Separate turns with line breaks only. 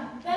Done.